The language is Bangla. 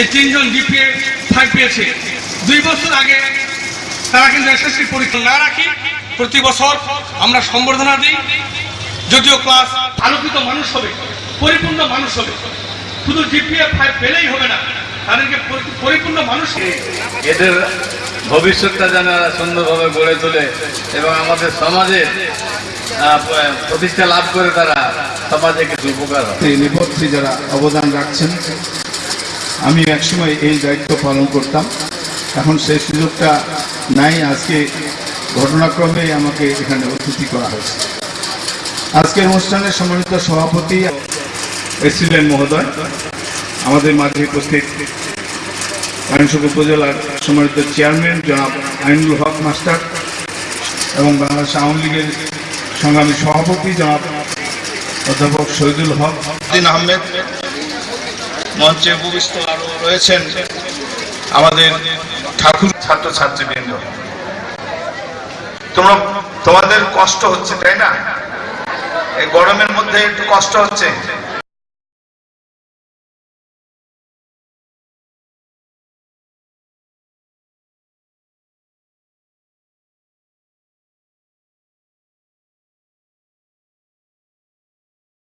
এই তিনজন ডিপিএ ফাইভ পেয়েছে। দুই বছর আগে তারা কিন্তু এসএসসি পরীক্ষা না রাখি প্রতি বছর আমরা সম্বর্ধনা দিই। যদিও ক্লাস আলোকিত মানুষ হবে, পরিপূর্ণ মানুষ হবে। শুধু জিপিএ ফাইভ পেলেই হবে না, তাদেরকে পরিপূর্ণ মানুষ এদের ভবিষ্যৎটা যেন সুন্দরভাবে গড়ে তোলে এবং আমাদের সমাজে প্রতিষ্ঠা লাভ করে তারা সমাজে এই যারা অবদান রাখছেন আমি একসময় এই দায়িত্ব পালন করতাম। এখন সেই সুযোগটা নাই, আজকে ঘটনাক্রমে আমাকে এখানে অতিথি করা হয়েছে। আজকের অনুষ্ঠানে সম্মানিত সভাপতি এসিলেন মহোদয়, আমাদের মাঝে উপস্থিত আইনসুখ উপজেলার সম্মানিত চেয়ারম্যান জনাব আইনুল হক মাস্টার এবং বাংলাদেশ আওয়ামী লীগের সংগ্রামী সভাপতি জনাব অধ্যাপক শহীদুল হক দিন আহমেদ, মঞ্চে উপবিষ্ট আরও রয়েছেন আমাদের ঠাকুর ছাত্র ছাত্রীবৃন্দ তোমরা, তোমাদের কষ্ট হচ্ছে, তাই না? এই গরমের মধ্যে একটু কষ্ট হচ্ছে।